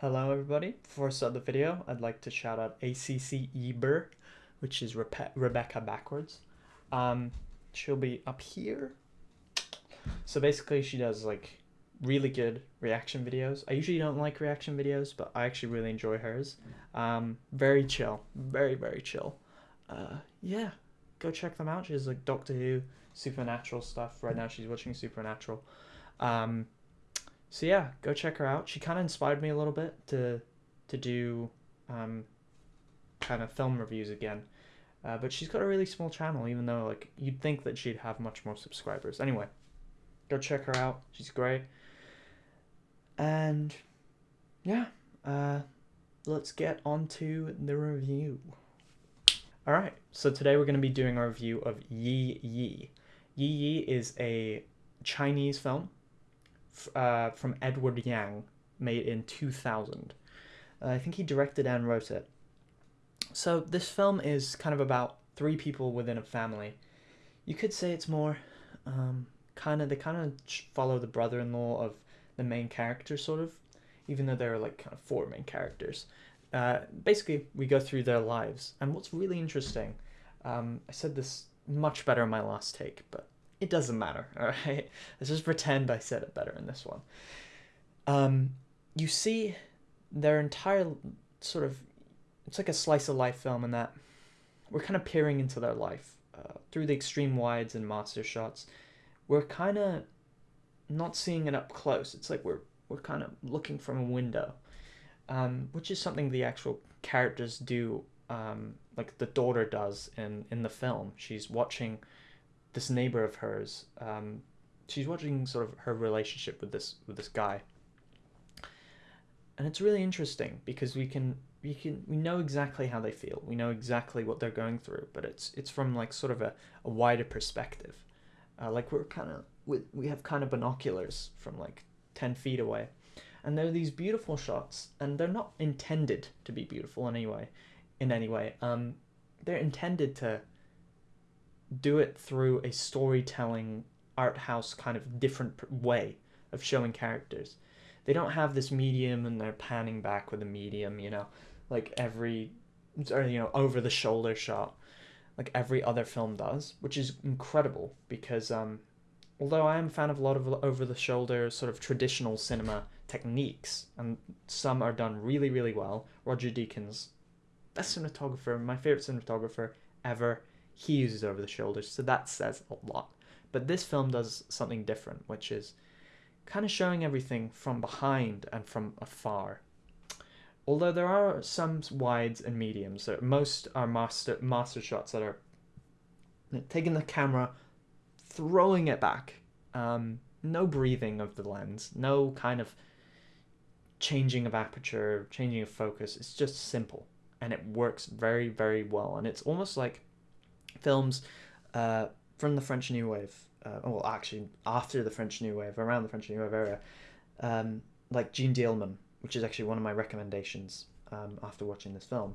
Hello everybody. Before I start the video, I'd like to shout out Acceber, which is Rebe- Rebecca backwards. Um, she'll be up here. So basically she does like really good reaction videos. I usually don't like reaction videos, but I actually really enjoy hers. Um, very chill, very very chill. Uh, yeah, go check them out. She's like Doctor Who, Supernatural stuff. Right now she's watching Supernatural. Um, so yeah, go check her out. She kind of inspired me a little bit to to do um, kind of film reviews again. Uh, but she's got a really small channel, even though like you'd think that she'd have much more subscribers. Anyway, go check her out. She's great. And yeah, uh, let's get on to the review. All right, so today we're going to be doing a review of Yi Yi. Yi Yi is a Chinese film uh, from Edward Yang, made in 2000. Uh, I think he directed and wrote it. So this film is kind of about three people within a family. You could say it's more um, kind of they kind of follow the brother-in-law of the main character, sort of, even though there are like kind of four main characters. Uh, basically, we go through their lives, and what's really interesting, um, I said this much better in my last take, but it doesn't matter, alright? Let's just pretend I said it better in this one. Um, you see their entire sort of, it's like a slice of life film in that we're kind of peering into their life uh, through the extreme wides and master shots. We're kind of not seeing it up close. It's like we're we're kind of looking from a window, um, which is something the actual characters do. Um, like the daughter does in in the film. She's watching this neighbor of hers. Um, she's watching sort of her relationship with this with this guy, and it's really interesting because we can we can we know exactly how they feel. We know exactly what they're going through, but it's it's from like sort of a, a wider perspective. Uh, like we're kind of we we have kind of binoculars from like ten feet away, and there are these beautiful shots, and they're not intended to be beautiful in any way, in any way. Um, they're intended to do it through a storytelling art house kind of different way of showing characters. They don't have this medium and they're panning back with a medium, you know, like every or you know over the shoulder shot like every other film does, which is incredible because um although I am a fan of a lot of over the shoulder sort of traditional cinema techniques and some are done really really well. Roger Deakins, best cinematographer, my favorite cinematographer ever he uses over the shoulders, so that says a lot. But this film does something different, which is kind of showing everything from behind and from afar. Although there are some wides and mediums, most are master master shots that are taking the camera, throwing it back. Um, no breathing of the lens, no kind of changing of aperture, changing of focus. It's just simple, and it works very very well. And it's almost like films uh, from the French New Wave, uh, well, actually after the French New Wave, around the French New Wave era, um, like Jeanne Dielman, which is actually one of my recommendations um, after watching this film,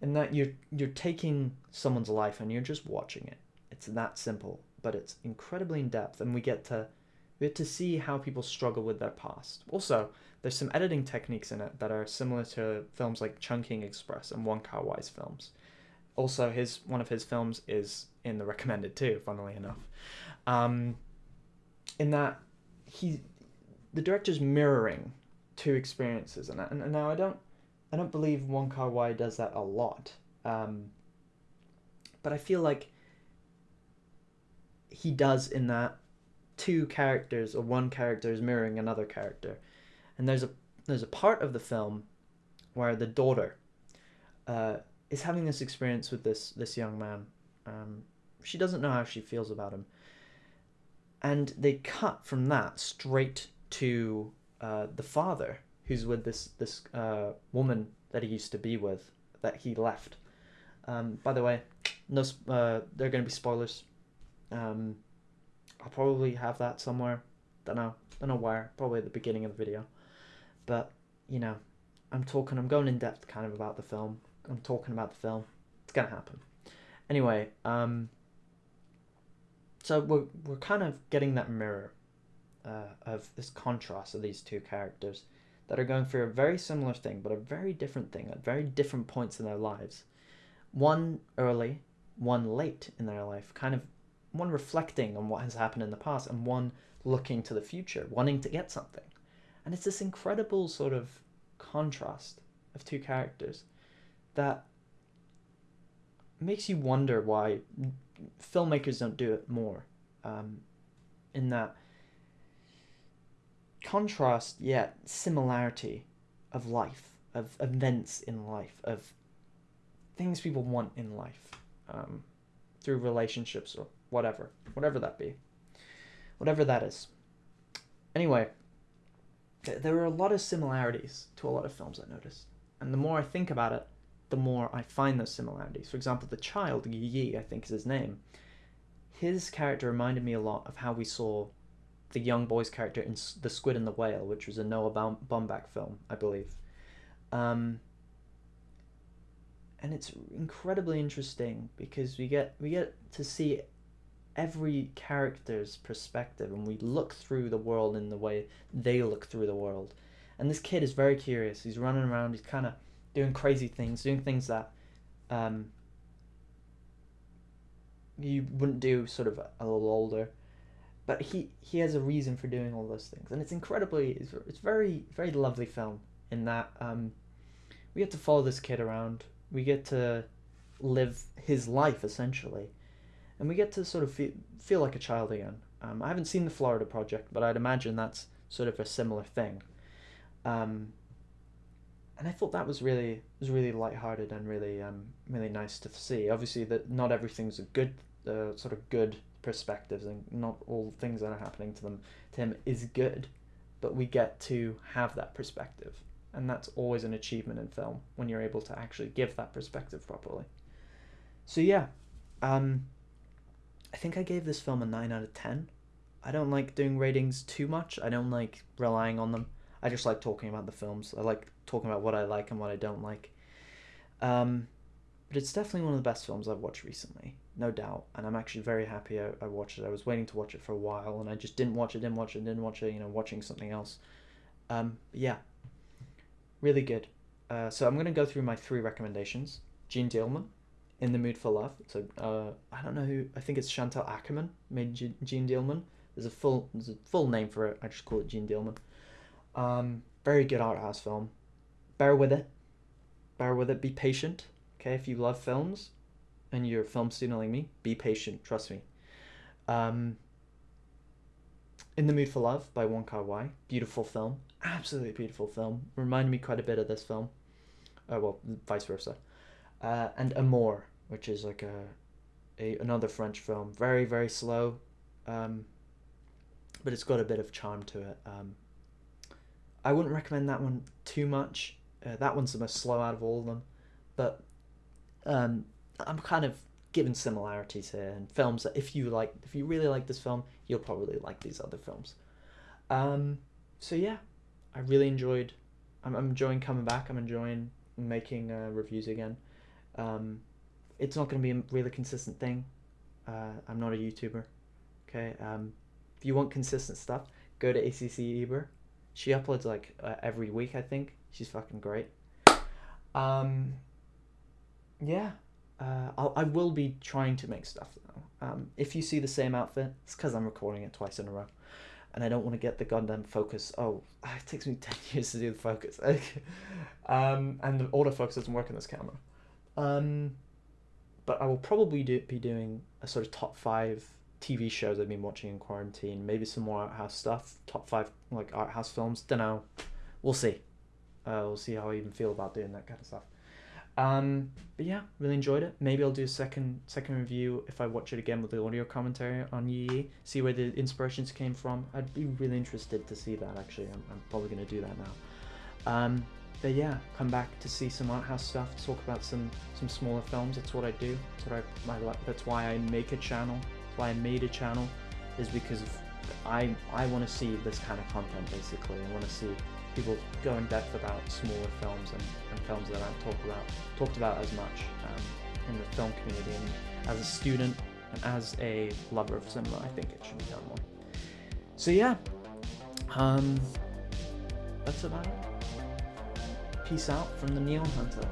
in that you're you're taking someone's life and you're just watching it. It's that simple, but it's incredibly in depth, and we get to we get to see how people struggle with their past. Also, there's some editing techniques in it that are similar to films like Chungking Express and Wong Kar Wai's films also his one of his films is in the recommended too funnily enough. Um, in that he the director's mirroring two experiences and, and, and now i don't i don't believe wong kar wai does that a lot. Um, but i feel like he does in that two characters or one character is mirroring another character. And there's a there's a part of the film where the daughter uh, is having this experience with this this young man. Um, she doesn't know how she feels about him, and they cut from that straight to uh, the father who's with this this uh, woman that he used to be with that he left. Um, by the way, no, uh, there are going to be spoilers. Um, I'll probably have that somewhere. Don't know. Don't know where. Probably at the beginning of the video. But you know, I'm talking. I'm going in depth kind of about the film. I'm talking about the film. It's gonna happen. Anyway, um, so we're we're kind of getting that mirror uh, of this contrast of these two characters. that are going through a very similar thing, but a very different thing at very different points in their lives. One early, one late in their life, kind of one reflecting on what has happened in the past, and one looking to the future, wanting to get something. And it's this incredible sort of contrast of two characters that makes you wonder why filmmakers don't do it more. Um, in that contrast yet similarity of life, of events in life, of things people want in life um, through relationships or whatever, whatever that be, whatever that is. Anyway, there are a lot of similarities to a lot of films I noticed. And the more I think about it, the more I find those similarities. For example, the child, Yi I think is his name, his character reminded me a lot of how we saw the young boy's character in The Squid and the Whale, which was a Noah Baumbach film, I believe. Um, and it's incredibly interesting because we get we get to see every character's perspective and we look through the world in the way they look through the world. And this kid is very curious. He's running around. He's kind of doing crazy things, doing things that um, you wouldn't do sort of a little older. But he, he has a reason for doing all those things. And it's incredibly, it's, it's very, very lovely film in that um, we get to follow this kid around. We get to live his life, essentially and we get to sort of feel, feel like a child again. Um, I haven't seen the Florida Project, but I'd imagine that's sort of a similar thing. Um, and I thought that was really was really lighthearted and really um, really nice to see. Obviously, that not everything's a good uh, sort of good perspectives, and not all things that are happening to them to him is good, but we get to have that perspective, and that's always an achievement in film when you're able to actually give that perspective properly. So yeah, um, I think I gave this film a 9 out of 10. I don't like doing ratings too much. I don't like relying on them. I just like talking about the films. I like talking about what I like and what I don't like. Um, but it's definitely one of the best films I've watched recently, no doubt. And I'm actually very happy I, I watched it. I was waiting to watch it for a while, and I just didn't watch it, didn't watch it, didn't watch it. You know, watching something else. Um, yeah, really good. Uh, so I'm gonna go through my three recommendations. Jeanne Dielman, in the Mood for Love. So uh, I don't know who. I think it's Chantal Akerman made Jeanne Dielman. There's a full there's a full name for it. I just call it Jeanne Dielman. Um, very good art house film. Bear with it. Bear with it. Be patient. Okay, if you love films, and you're film student like me, be patient. Trust me. Um, in the Mood for Love by Wong Kar Wai. Beautiful film. Absolutely beautiful film. Reminded me quite a bit of this film. Uh, well, vice versa uh, and Amour, which is like a, a another French film. Very very slow, um, but it's got a bit of charm to it. Um, I wouldn't recommend that one too much. Uh, that one's the most slow out of all of them, but um, I'm kind of given similarities here and films that if you like, if you really like this film, you'll probably like these other films. Um, so yeah, I really enjoyed. I'm, I'm enjoying coming back. I'm enjoying making uh, reviews again. Um, it's not going to be a really consistent thing. Uh, I'm not a YouTuber. Okay. Um, if you want consistent stuff, go to ACC Eber. She uploads like uh, every week, I think. She's fucking great. Um, yeah. Uh, I'll, I will be trying to make stuff though. Um, if you see the same outfit, it's because I'm recording it twice in a row. And I don't want to get the goddamn focus. Oh, it takes me 10 years to do the focus. um, and the autofocus doesn't work on this camera. Um, but I will probably do, be doing a sort of top five TV shows I've been watching in quarantine. Maybe some more art house stuff. Top five like art house films. Don't know. We'll see. Uh, we'll see how I even feel about doing that kind of stuff. Um, but yeah, really enjoyed it. Maybe I'll do a second second review if I watch it again with the audio commentary on Yi. See where the inspirations came from. I'd be really interested to see that. Actually, I'm, I'm probably gonna do that now. Um, but yeah, come back to see some art house stuff, talk about some some smaller films. That's what I do. That's what I, that's why I make a channel. Why I made a channel, is because I I want to see this kind of content basically. I want to see people go in depth about smaller films and, and films that aren't talked about talked about as much um, in the film community. And as a student and as a lover of cinema, I think it should be done more. So yeah, um, that's about it. Peace out from the Neon Hunter.